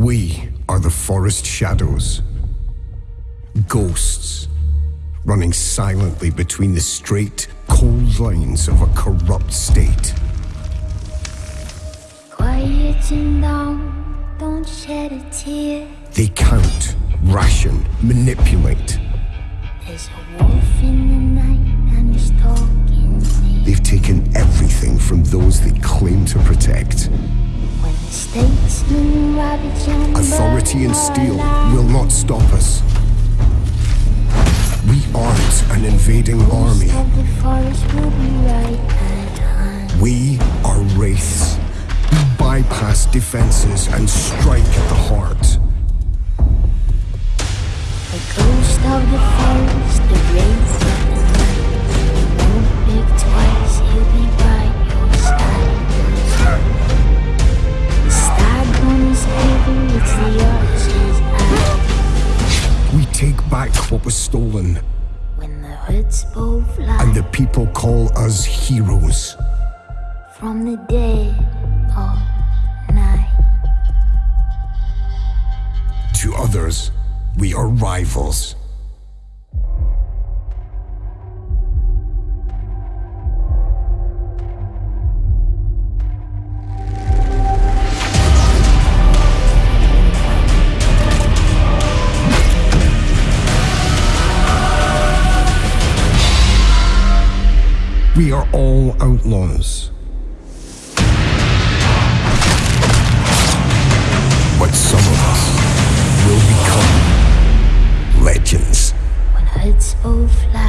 We are the forest shadows. Ghosts, running silently between the straight, cold lines of a corrupt state. Quiet and down, don't shed a tear. They count, ration, manipulate. There's a wolf in the night and he's talking. They've taken everything from those they claim to protect. When the statesman ravage and Authority and steel will not stop us. We aren't an invading army. of the forest will be right at hand. We are wraiths. We bypass defenses and strike at the heart. The ghost of the forest, the wraith take back what was stolen, When the hood's bow fly and the people call us heroes. from the dead of night. To others, we are rivals. We are all outlaws. But some of us will become legends. When bow fly